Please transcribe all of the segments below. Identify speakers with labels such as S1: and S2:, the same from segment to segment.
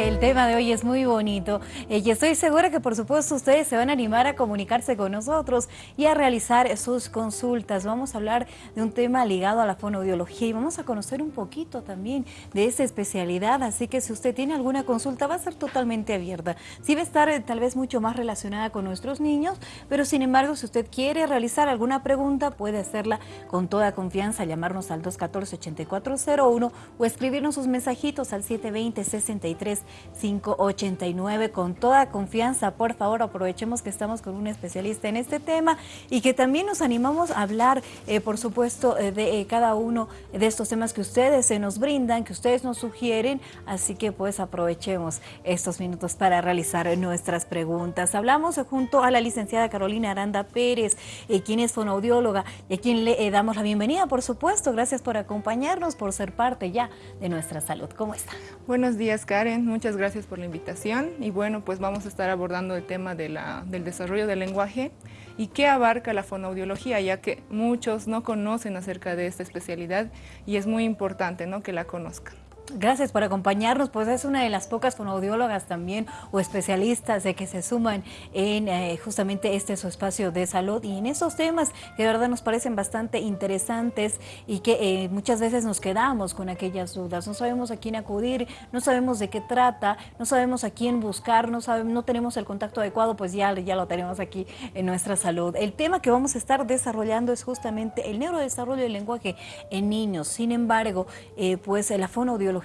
S1: El tema de hoy es muy bonito eh, y estoy segura que por supuesto ustedes se van a animar a comunicarse con nosotros y a realizar sus consultas. Vamos a hablar de un tema ligado a la fonoaudiología y vamos a conocer un poquito también de esa especialidad, así que si usted tiene alguna consulta va a ser totalmente abierta. Sí va a estar eh, tal vez mucho más relacionada con nuestros niños, pero sin embargo si usted quiere realizar alguna pregunta puede hacerla con toda confianza, llamarnos al 214-8401 o escribirnos sus mensajitos al 720 63 589 con toda confianza. Por favor, aprovechemos que estamos con un especialista en este tema y que también nos animamos a hablar, eh, por supuesto, eh, de eh, cada uno de estos temas que ustedes se nos brindan, que ustedes nos sugieren. Así que pues aprovechemos estos minutos para realizar nuestras preguntas. Hablamos junto a la licenciada Carolina Aranda Pérez, quien es fonoaudióloga y a quien le damos la bienvenida, por supuesto. Gracias por acompañarnos, por ser parte ya de nuestra salud. ¿Cómo está?
S2: Buenos días, Karen. Gracias por la invitación. Y bueno, pues vamos a estar abordando el tema de la, del desarrollo del lenguaje y qué abarca la fonoaudiología, ya que muchos no conocen acerca de esta especialidad y es muy importante ¿no? que la conozcan.
S1: Gracias por acompañarnos, pues es una de las pocas fonoaudiólogas también o especialistas de que se suman en eh, justamente este su espacio de salud y en esos temas que de verdad nos parecen bastante interesantes y que eh, muchas veces nos quedamos con aquellas dudas, no sabemos a quién acudir, no sabemos de qué trata, no sabemos a quién buscar, no, sabemos, no tenemos el contacto adecuado, pues ya, ya lo tenemos aquí en nuestra salud. El tema que vamos a estar desarrollando es justamente el neurodesarrollo del lenguaje en niños, sin embargo, eh, pues la fonoaudiología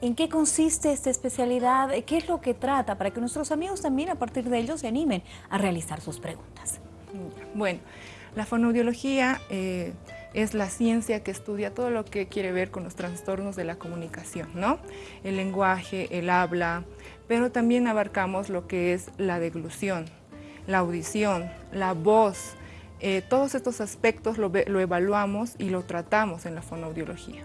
S1: ¿En qué consiste esta especialidad? ¿Qué es lo que trata? Para que nuestros amigos también a partir de ello se animen a realizar sus preguntas.
S2: Bueno, la fonoaudiología eh, es la ciencia que estudia todo lo que quiere ver con los trastornos de la comunicación, ¿no? El lenguaje, el habla, pero también abarcamos lo que es la deglución, la audición, la voz. Eh, todos estos aspectos lo, lo evaluamos y lo tratamos en la fonoaudiología.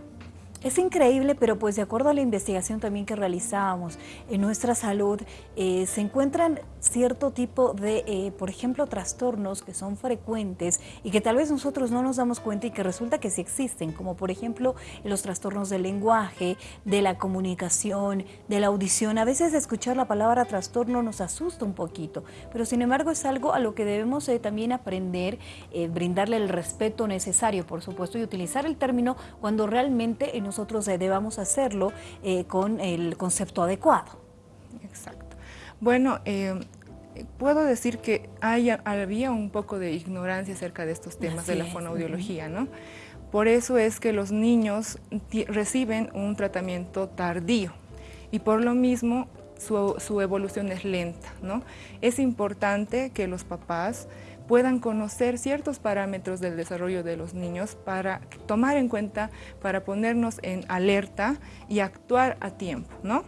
S1: Es increíble, pero pues de acuerdo a la investigación también que realizábamos en nuestra salud, eh, se encuentran cierto tipo de, eh, por ejemplo, trastornos que son frecuentes y que tal vez nosotros no nos damos cuenta y que resulta que sí existen, como por ejemplo los trastornos del lenguaje, de la comunicación, de la audición. A veces escuchar la palabra trastorno nos asusta un poquito, pero sin embargo es algo a lo que debemos eh, también aprender, brindarle el respeto necesario, por supuesto, y utilizar el término cuando realmente nosotros eh, debamos hacerlo eh, con el concepto adecuado.
S2: Bueno, eh, puedo decir que hay, había un poco de ignorancia acerca de estos temas de la fonoaudiología, ¿no? Por eso es que los niños reciben un tratamiento tardío y por lo mismo su, su, evolución es lenta, ¿no? Es importante que los papás puedan conocer ciertos parámetros del desarrollo de los niños para tomar en cuenta, para ponernos en alerta y actuar a tiempo, ¿no?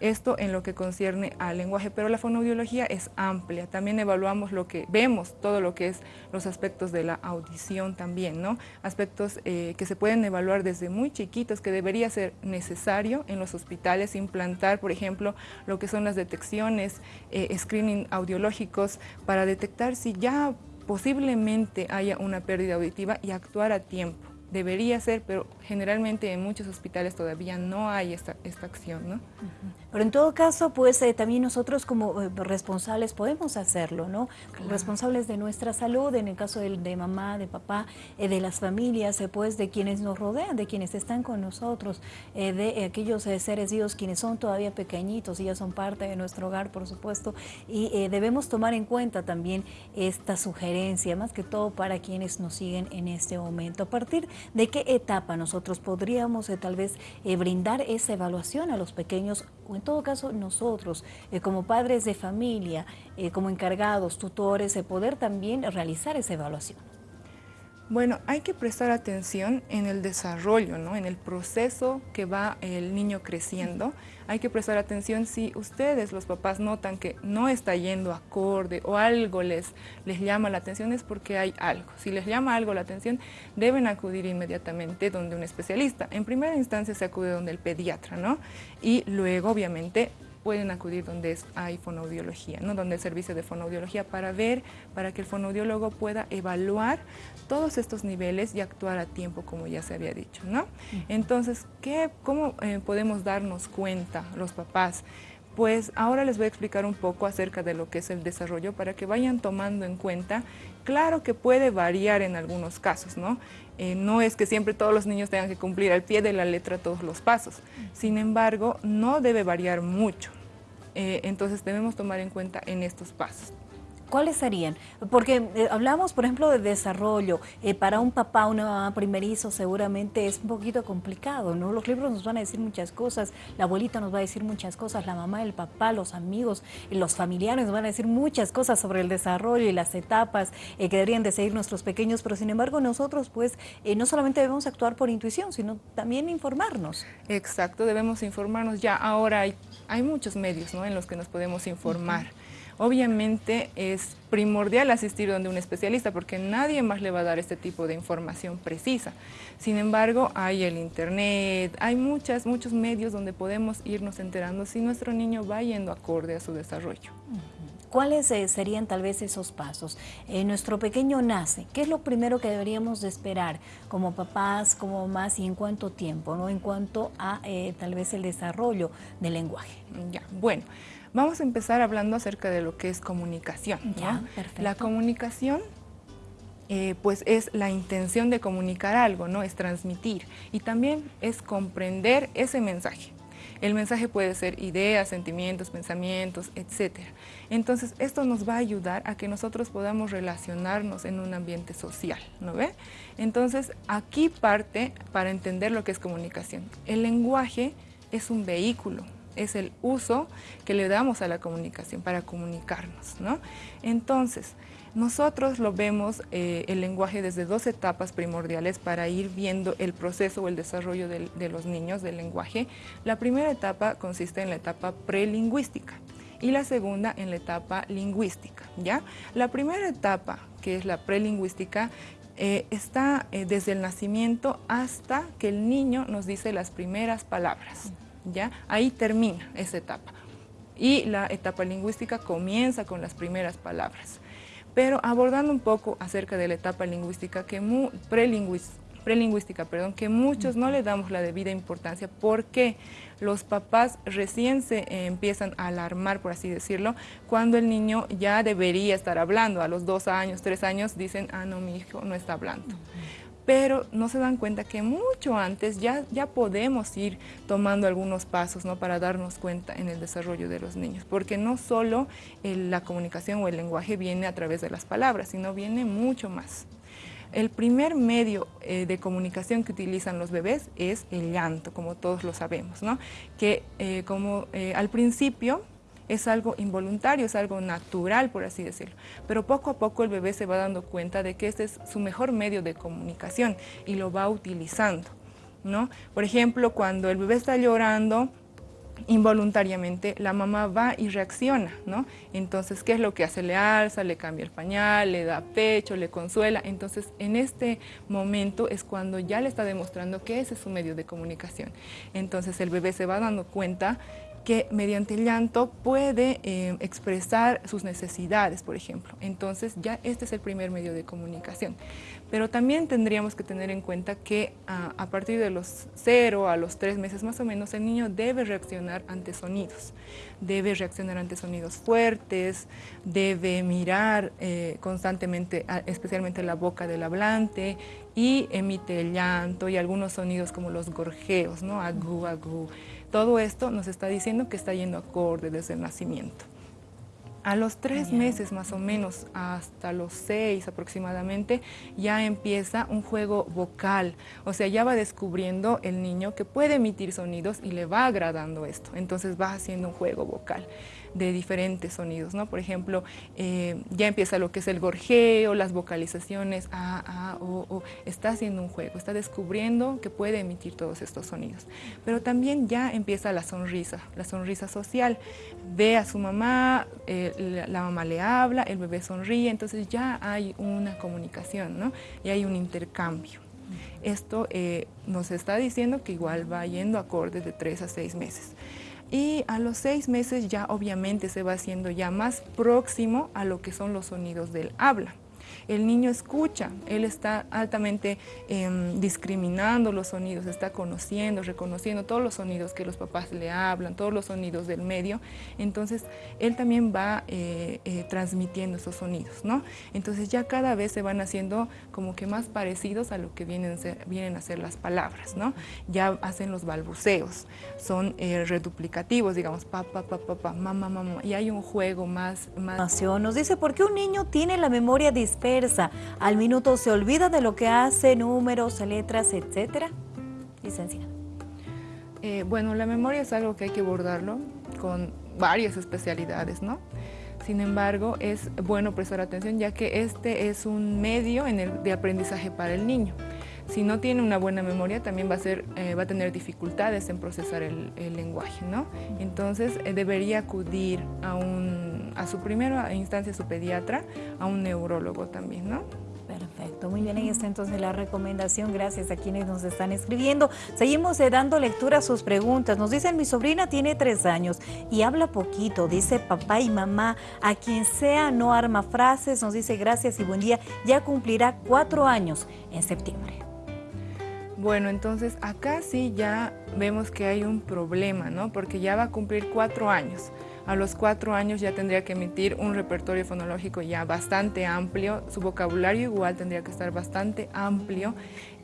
S2: Esto en lo que concierne al lenguaje, pero la fonoaudiología es amplia. También evaluamos lo que vemos, todo lo que es los aspectos de la audición también, ¿no? Aspectos eh, que se pueden evaluar desde muy chiquitos, que debería ser necesario en los hospitales implantar, por ejemplo, lo que son las detecciones, eh, screening audiológicos, para detectar si ya posiblemente haya una pérdida auditiva y actuar a tiempo debería ser, pero generalmente en muchos hospitales todavía no hay esta, esta acción. ¿no?
S1: Pero en todo caso, pues eh, también nosotros como eh, responsables podemos hacerlo, ¿no? Responsables de nuestra salud, en el caso de, de mamá, de papá, eh, de las familias, pues de quienes nos rodean, de quienes están con nosotros, de aquellos seres vivos quienes son todavía pequeñitos y ya son parte de nuestro hogar, por supuesto, y debemos tomar en cuenta también esta sugerencia, más que todo para quienes nos siguen en este momento. A partir de qué etapa nosotros podríamos tal vez brindar esa evaluación a los pequeños o en todo caso nosotros, eh, como padres de familia, eh, como encargados, tutores, de poder también realizar esa evaluación.
S2: Bueno, hay que prestar atención en el desarrollo, ¿no? en el proceso que va el niño creciendo. Hay que prestar atención si ustedes, los papás, notan que no está yendo acorde o algo les, les llama la atención, es porque hay algo. Si les llama algo la atención, deben acudir inmediatamente donde un especialista. En primera instancia se acude donde el pediatra, ¿no? Y luego, obviamente, pueden acudir donde hay fonoaudiología, ¿no? donde el servicio de fonoaudiología para ver, para que el fonoaudiólogo pueda evaluar todos estos niveles y actuar a tiempo, como ya se había dicho. ¿no? Entonces, ¿qué, ¿cómo eh, podemos darnos cuenta los papás? Pues ahora les voy a explicar un poco acerca de lo que es el desarrollo para que vayan tomando en cuenta. Claro que puede variar en algunos casos, ¿no? Eh, no es que siempre todos los niños tengan que cumplir al pie de la letra todos los pasos. Sin embargo, no debe variar mucho. Eh, entonces debemos tomar en cuenta en estos pasos.
S1: ¿Cuáles serían? Porque eh, hablamos, por ejemplo, de desarrollo. Eh, para un papá, una mamá primerizo, seguramente es un poquito complicado, ¿no? Los libros nos van a decir muchas cosas, la abuelita nos va a decir muchas cosas, la mamá, el papá, los amigos, los familiares nos van a decir muchas cosas sobre el desarrollo y las etapas eh, que deberían de seguir nuestros pequeños, pero sin embargo nosotros, pues, no solamente debemos actuar por intuición, sino también informarnos.
S2: Exacto, debemos informarnos. Ya ahora hay, hay muchos medios, ¿no?, en los que nos podemos informar. Obviamente es primordial asistir donde un especialista porque nadie más le va a dar este tipo de información precisa. Sin embargo, hay el internet, hay muchas, muchos medios donde podemos irnos enterando si nuestro niño va yendo acorde a su desarrollo.
S1: ¿Cuáles eh, serían tal vez esos pasos? Eh, nuestro pequeño nace, ¿qué es lo primero que deberíamos de esperar como papás, como mamás y en cuánto tiempo, ¿no? en cuanto a eh, tal vez el desarrollo del lenguaje?
S2: Ya, bueno, Vamos a empezar hablando acerca de lo que es comunicación. La comunicación eh, pues es la intención de comunicar algo, ¿no? Es transmitir y también es comprender ese mensaje. El mensaje puede ser ideas, sentimientos, pensamientos, etc. Entonces, esto nos va a ayudar a que nosotros podamos relacionarnos en un ambiente social, ¿no ve? Entonces, aquí parte para entender lo que es comunicación. El lenguaje es un vehículo, es el uso que le damos a la comunicación para comunicarnos. ¿no? Entonces, nosotros lo vemos eh, el lenguaje desde dos etapas primordiales para ir viendo el proceso o el desarrollo de, los niños del lenguaje. La primera etapa consiste en la etapa prelingüística y la segunda en la etapa lingüística. ¿ya? La primera etapa, que es la prelingüística, eh, está eh, desde el nacimiento hasta que el niño nos dice las primeras palabras. Ahí termina esa etapa. Y la etapa lingüística comienza con las primeras palabras. Pero abordando un poco acerca de la etapa lingüística, que prelingüística, perdón, que muchos no le damos la debida importancia porque los papás recién se eh, empiezan a alarmar, por así decirlo, cuando el niño ya debería estar hablando. A los dos años, tres años dicen, ah, no, mi hijo no está hablando pero no se dan cuenta que mucho antes ya, ya podemos ir tomando algunos pasos ¿no? para darnos cuenta en el desarrollo de los niños, porque no solo la comunicación o el lenguaje viene a través de las palabras, sino viene mucho más. El primer medio eh, de comunicación que utilizan los bebés es el llanto, como todos lo sabemos, ¿no? que eh, como eh, al principio es algo involuntario, es algo natural, por así decirlo. Pero poco a poco el bebé se va dando cuenta de que este es su mejor medio de comunicación y lo va utilizando. ¿no? Por ejemplo, cuando el bebé está llorando, involuntariamente la mamá va y reacciona, ¿no? Entonces, ¿qué es lo que hace? Le alza, le cambia el pañal, le da pecho, le consuela. Entonces, en este momento es cuando ya le está demostrando que ese es su medio de comunicación. Entonces, el bebé se va dando cuenta que mediante el llanto puede eh, expresar sus necesidades, por ejemplo. Entonces ya este es el primer medio de comunicación. Pero también tendríamos que tener en cuenta que ah, a partir de los cero a los tres meses más o menos, el niño debe reaccionar ante sonidos. Debe reaccionar ante sonidos fuertes, debe mirar eh, constantemente, especialmente la boca del hablante, y emite el llanto y algunos sonidos como los gorjeos, ¿no? Agú, agú. Todo esto nos está diciendo que está yendo acorde desde el nacimiento. A los tres meses más o menos, hasta los seis aproximadamente, ya empieza un juego vocal. O sea, ya va descubriendo el niño que puede emitir sonidos y le va agradando esto. Entonces va haciendo un juego vocal de diferentes sonidos, ¿no? Por ejemplo, eh, ya empieza lo que es el gorjeo, las vocalizaciones, a, a, o, o, está haciendo un juego, está descubriendo que puede emitir todos estos sonidos. Pero también ya empieza la sonrisa, la sonrisa social. Ve a su mamá, eh, la, mamá le habla, el bebé sonríe, entonces ya hay una comunicación, ¿no? Y hay un intercambio. Esto eh, nos está diciendo que igual va yendo acorde de tres a seis meses. Y a los seis meses ya obviamente se va haciendo ya más próximo a lo que son los sonidos del habla el niño escucha, él está altamente em, discriminando los sonidos, está conociendo, reconociendo todos los sonidos que los papás le hablan, todos los sonidos del medio, entonces él también va eh, eh, transmitiendo esos sonidos, ¿no? Entonces ya cada vez se van haciendo como que más parecidos a lo que vienen, vienen a ser las palabras, ¿no? Ya hacen los balbuceos, son eh, reduplicativos, digamos, papá, papá, papá, mamá, mamá, y hay un juego más... más...
S1: Nos dice, ¿por qué un niño tiene la memoria dispersa al minuto se olvida de lo que hace, números, letras, etcétera. Licenciada.
S2: Eh, bueno, la memoria es algo que hay que abordarlo con varias especialidades, ¿no? Sin embargo, es bueno prestar atención ya que este es un medio en el, de aprendizaje para el niño. Si no tiene una buena memoria, también va a, ser, eh, va a tener dificultades en procesar el, lenguaje, ¿no? Entonces, eh, debería acudir a, un, a su primera instancia, su pediatra, a un neurólogo también, ¿no?
S1: Perfecto, muy bien, ahí está entonces la recomendación, gracias a quienes nos están escribiendo. Seguimos eh, dando lectura a sus preguntas. Nos dicen, mi sobrina tiene tres años y habla poquito, dice papá y mamá, a quien sea no arma frases, nos dice gracias y buen día, ya cumplirá cuatro años en septiembre.
S2: Bueno, entonces acá sí ya vemos que hay un problema, ¿no? Porque ya va a cumplir cuatro años. A los cuatro años ya tendría que emitir un repertorio fonológico ya bastante amplio, su vocabulario igual tendría que estar bastante amplio.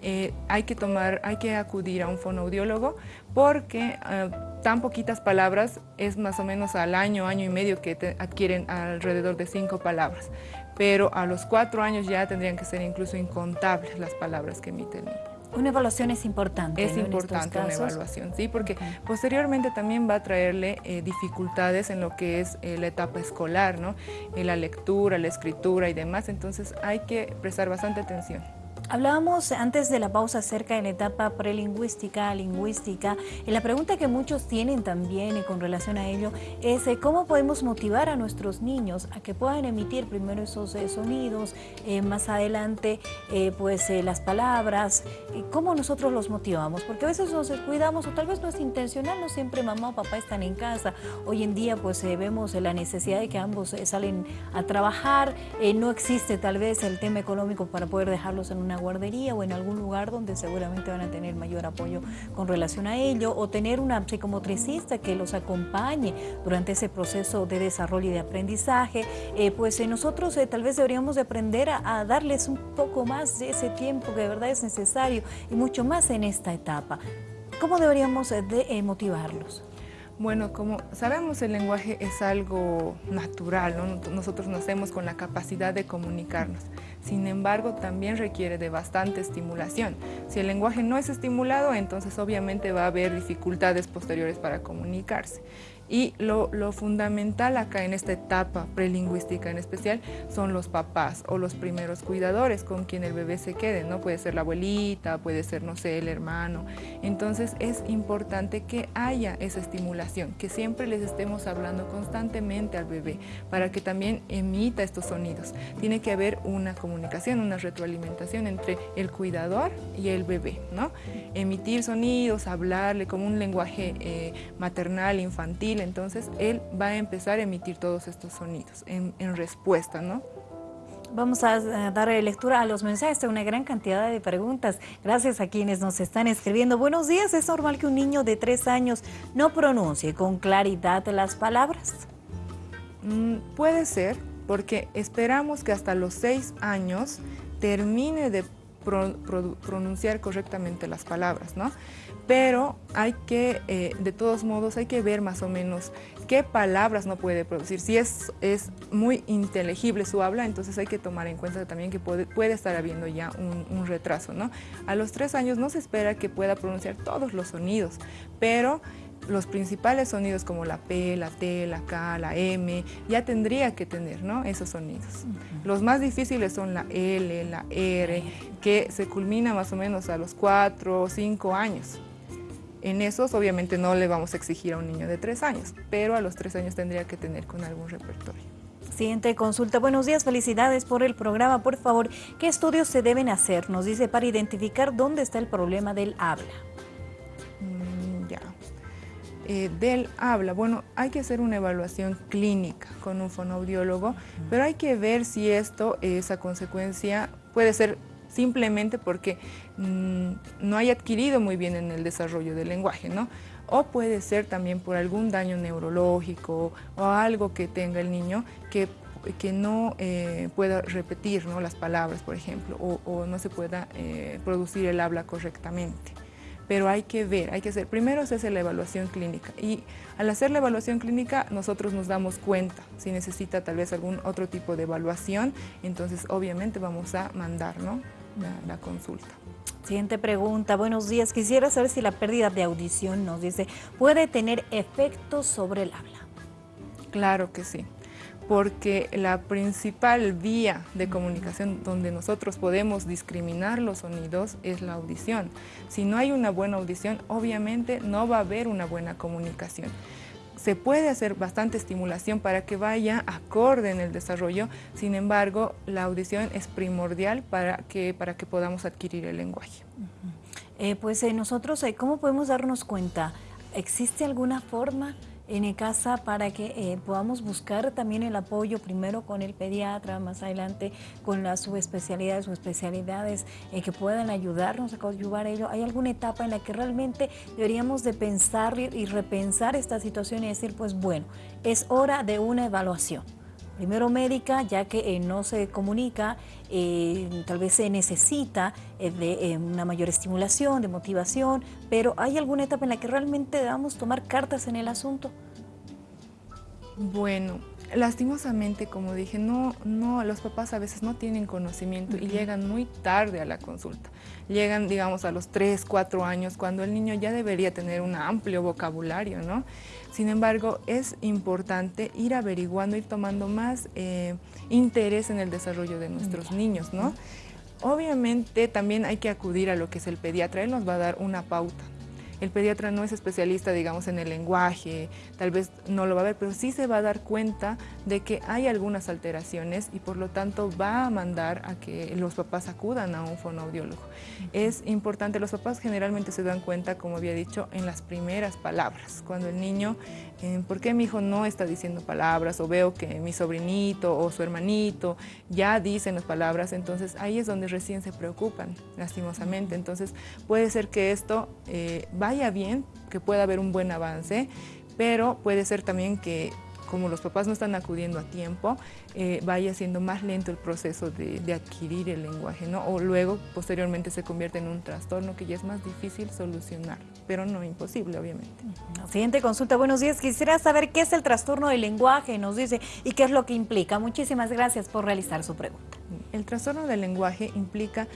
S2: Eh, hay que tomar, hay que acudir a un fonoaudiólogo porque eh, tan poquitas palabras es más o menos al año, año y medio que adquieren alrededor de cinco palabras. Pero a los cuatro años ya tendrían que ser incluso incontables las palabras que emite el niño.
S1: Una evaluación es importante.
S2: Es importante una evaluación, sí, porque posteriormente también va a traerle eh, dificultades en lo que es eh, la etapa escolar, ¿no? En la lectura, la escritura y demás, entonces hay que prestar bastante atención.
S1: Hablábamos antes de la pausa acerca de la etapa prelingüística, lingüística, y la pregunta que muchos tienen también y con relación a ello es eh, cómo podemos motivar a nuestros niños a que puedan emitir primero esos eh, sonidos, eh, más adelante pues las palabras, cómo nosotros los motivamos, porque a veces nos descuidamos o tal vez no es intencional, no siempre mamá o papá están en casa, hoy en día pues vemos la necesidad de que ambos salen a trabajar, no existe tal vez el tema económico para poder dejarlos en una guardería o en algún lugar donde seguramente van a tener mayor apoyo con relación a ello o tener una psicomotricista que los acompañe durante ese proceso de desarrollo y de aprendizaje, eh, pues eh, nosotros eh, tal vez deberíamos de aprender a, darles un poco más de ese tiempo que de verdad es necesario y mucho más en esta etapa. ¿Cómo deberíamos de motivarlos?
S2: Bueno, como sabemos el lenguaje es algo natural, ¿no? nosotros nacemos con la capacidad de comunicarnos. Sin embargo, también requiere de bastante estimulación. Si el lenguaje no es estimulado, entonces obviamente va a haber dificultades posteriores para comunicarse. Y lo, fundamental acá en esta etapa prelingüística en especial son los papás o los primeros cuidadores con quien el bebé se quede, ¿no? Puede ser la abuelita, puede ser, no sé, el hermano. Entonces es importante que haya esa estimulación, que siempre les estemos hablando constantemente al bebé para que también emita estos sonidos. Tiene que haber una comunicación, una retroalimentación entre el cuidador y el bebé, ¿no? Emitir sonidos, hablarle como un lenguaje eh, maternal, infantil, entonces él va a empezar a emitir todos estos sonidos en, respuesta, ¿no?
S1: Vamos a dar lectura a los mensajes, de una gran cantidad de preguntas. Gracias a quienes nos están escribiendo. Buenos días, ¿es normal que un niño de tres años no pronuncie con claridad las palabras?
S2: Mm, puede ser, porque esperamos que hasta los seis años termine de pronunciar correctamente las palabras, ¿no? Pero hay que, eh, de todos modos, hay que ver más o menos qué palabras no puede producir. Si es, es muy inteligible su habla, entonces hay que tomar en cuenta también que puede, puede estar habiendo ya un, un, retraso, ¿no? A los tres años no se espera que pueda pronunciar todos los sonidos, pero los principales sonidos como la P, la T, la K, la M, ya tendría que tener ¿no? esos sonidos. Los más difíciles son la L, la R, que se culmina más o menos a los 4 o 5 años. En esos obviamente no le vamos a exigir a un niño de 3 años, pero a los 3 años tendría que tener con algún repertorio.
S1: Siguiente consulta. Buenos días, felicidades por el programa. Por favor, ¿qué estudios se deben hacer? Nos dice para identificar dónde está el problema del habla.
S2: Mm, ya. Eh, del habla, bueno, hay que hacer una evaluación clínica con un fonoaudiólogo, pero hay que ver si esto, esa consecuencia, puede ser simplemente porque mm, no haya adquirido muy bien en el desarrollo del lenguaje, ¿no? O puede ser también por algún daño neurológico o algo que tenga el niño que, que no eh, pueda repetir ¿no? las palabras, por ejemplo, o, no se pueda eh, producir el habla correctamente pero hay que ver, hay que hacer, primero se hace la evaluación clínica y al hacer la evaluación clínica nosotros nos damos cuenta si necesita tal vez algún otro tipo de evaluación, entonces obviamente vamos a mandar ¿no? La, consulta.
S1: Siguiente pregunta, buenos días. Quisiera saber si la pérdida de audición, nos dice, puede tener efectos sobre el habla.
S2: Claro que sí, porque la principal vía de comunicación donde nosotros podemos discriminar los sonidos es la audición. Si no hay una buena audición, obviamente no va a haber una buena comunicación se puede hacer bastante estimulación para que vaya acorde en el desarrollo, sin embargo, la audición es primordial para que, para que podamos adquirir el lenguaje.
S1: Eh, pues eh, nosotros, eh, ¿cómo podemos darnos cuenta? ¿Existe alguna forma en casa para que eh, podamos buscar también el apoyo primero con el pediatra, más adelante con las subespecialidades o especialidades eh, que puedan ayudarnos a a ello. ¿Hay alguna etapa en la que realmente deberíamos de pensar y repensar esta situación y decir, pues bueno, es hora de una evaluación? Primero médica, ya que eh, no se comunica, tal vez se necesita de una mayor estimulación, de motivación, pero ¿hay alguna etapa en la que realmente debamos tomar cartas en el asunto?
S2: Bueno, lastimosamente, como dije, no, no, los papás a veces no tienen conocimiento y llegan muy tarde a la consulta. Llegan, digamos, a los 3, 4 años, cuando el niño ya debería tener un amplio vocabulario, ¿no? Sin embargo, es importante ir averiguando, ir tomando más eh, interés en el desarrollo de nuestros niños, ¿no? Obviamente también hay que acudir a lo que es el pediatra, él nos va a dar una pauta, el pediatra no es especialista, digamos, en el lenguaje, tal vez no lo va a ver, pero sí se va a dar cuenta de que hay algunas alteraciones y por lo tanto va a mandar a que los papás acudan a un fonoaudiólogo. Es importante, los papás generalmente se dan cuenta, como había dicho, en las primeras palabras, cuando el niño, eh, ¿por qué mi hijo no está diciendo palabras? O veo que mi sobrinito o su hermanito ya dicen las palabras, entonces ahí es donde recién se preocupan, lastimosamente. Entonces puede ser que esto eh, vaya bien, que pueda haber un buen avance, pero puede ser también que como los papás no están acudiendo a tiempo, eh, vaya siendo más lento el proceso de, adquirir el lenguaje, ¿no? O luego, posteriormente, se convierte en un trastorno que ya es más difícil solucionar, pero no imposible, obviamente.
S1: Siguiente consulta, buenos días. Quisiera saber qué es el trastorno del lenguaje, nos dice, y qué es lo que implica. Muchísimas gracias por realizar su pregunta.
S2: El trastorno del lenguaje implica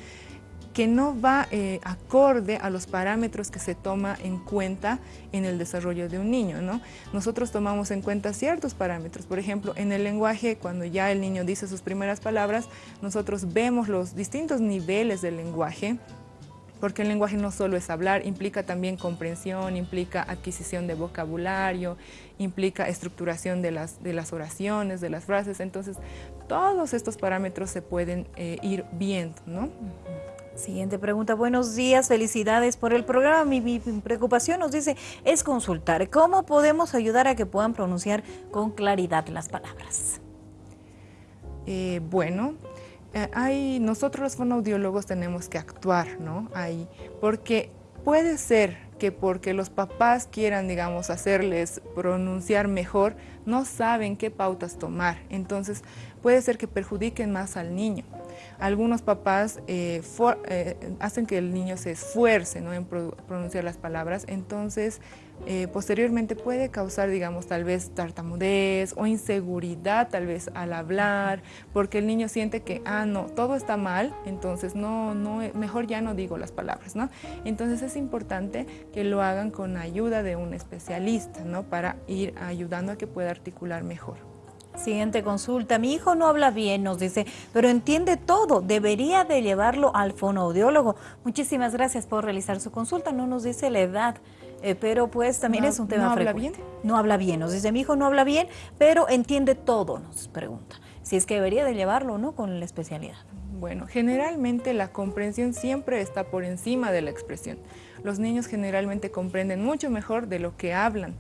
S2: que no va eh, acorde a los parámetros que se toma en cuenta en el desarrollo de un niño. ¿no? Nosotros tomamos en cuenta ciertos parámetros, por ejemplo, en el lenguaje, cuando ya el niño dice sus primeras palabras, nosotros vemos los distintos niveles del lenguaje, porque el lenguaje no solo es hablar, implica también comprensión, implica adquisición de vocabulario, implica estructuración de las, de las oraciones, de las frases, entonces todos estos parámetros se pueden eh, ir viendo, ¿no?
S1: Siguiente pregunta. Buenos días, felicidades por el programa. Mi, preocupación nos dice es consultar. ¿Cómo podemos ayudar a que puedan pronunciar con claridad las palabras?
S2: Eh, bueno, eh, nosotros los fonoaudiólogos tenemos que actuar, ¿no? Ahí, porque puede ser que porque los papás quieran, digamos, hacerles pronunciar mejor, no saben qué pautas tomar. Entonces, puede ser que perjudiquen más al niño. Algunos papás eh, eh, hacen que el niño se esfuerce en pronunciar las palabras, entonces eh, posteriormente puede causar, digamos, tal vez tartamudez o inseguridad tal vez al hablar, porque el niño siente que, ah, no, todo está mal, entonces no, no, mejor ya no digo las palabras, ¿no? Entonces es importante que lo hagan con ayuda de un especialista, ¿no? Para ir ayudando a que pueda articular mejor.
S1: Siguiente consulta. Mi hijo no habla bien, nos dice, pero entiende todo. Debería de llevarlo al fonoaudiólogo. Muchísimas gracias por realizar su consulta. No nos dice la edad eh, pero pues también es un tema
S2: ¿No
S1: habla
S2: bien?
S1: No habla bien, nos dice, mi hijo no habla bien, pero entiende todo, nos pregunta. Si es que debería de llevarlo no con la especialidad.
S2: Bueno, generalmente la comprensión siempre está por encima de la expresión. Los niños generalmente comprenden mucho mejor de lo que hablan.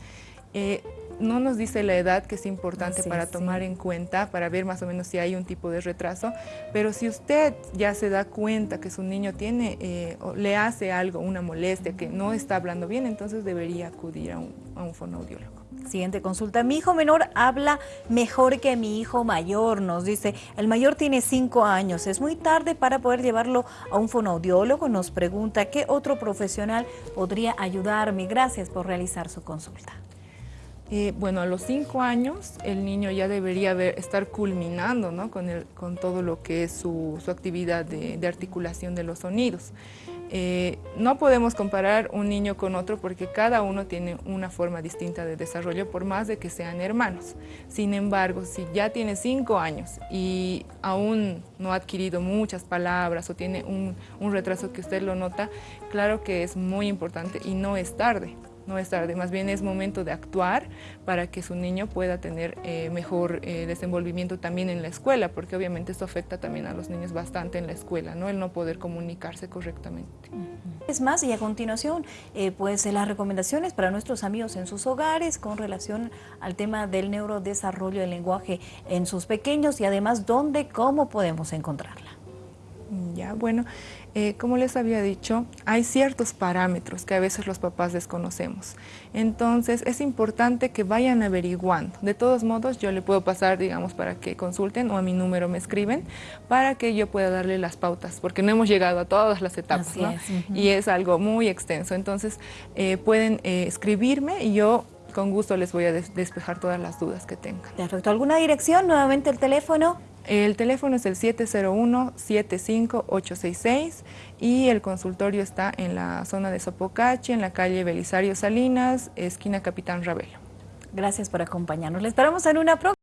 S2: Eh, no nos dice la edad que es importante para tomar en cuenta, para ver más o menos si hay un tipo de retraso, pero si usted ya se da cuenta que su niño tiene eh, o le hace algo, una molestia, que no está hablando bien, entonces debería acudir a un, a un fonoaudiólogo.
S1: Siguiente consulta. Mi hijo menor habla mejor que mi hijo mayor, nos dice. El mayor tiene cinco años. Es muy tarde para poder llevarlo a un fonoaudiólogo. Nos pregunta qué otro profesional podría ayudarme. Gracias por realizar su consulta.
S2: Eh, bueno, a los cinco años el niño ya debería estar culminando ¿no? con, todo lo que es su, actividad de, articulación de los sonidos. Eh, no podemos comparar un niño con otro porque cada uno tiene una forma distinta de desarrollo por más de que sean hermanos. Sin embargo, si ya tiene cinco años y aún no ha adquirido muchas palabras o tiene un retraso que usted lo nota, claro que es muy importante y no es tarde no es tarde, más bien es momento de actuar para que su niño pueda tener eh, mejor eh, desenvolvimiento también en la escuela, porque obviamente esto afecta también a los niños bastante en la escuela, ¿no? el no poder comunicarse correctamente.
S1: Es más, y a continuación, eh, pues las recomendaciones para nuestros amigos en sus hogares con relación al tema del neurodesarrollo del lenguaje en sus pequeños y además dónde, cómo podemos encontrarla.
S2: Ya, bueno, eh, como les había dicho, hay ciertos parámetros que a veces los papás desconocemos. Entonces, es importante que vayan averiguando. De todos modos, yo le puedo pasar, digamos, para que consulten o a mi número me escriben para que yo pueda darle las pautas, porque no hemos llegado a todas las etapas, ¿no? es. Uh -huh. Y es algo muy extenso. Entonces, eh, pueden eh, escribirme y yo con gusto les voy a des despejar todas las dudas que tengan.
S1: Perfecto. ¿Alguna dirección? Nuevamente el teléfono.
S2: El teléfono es el 701-75866 y el consultorio está en la zona de Sopocachi, en la calle Belisario Salinas, esquina Capitán Ravelo.
S1: Gracias por acompañarnos. Le esperamos en una próxima.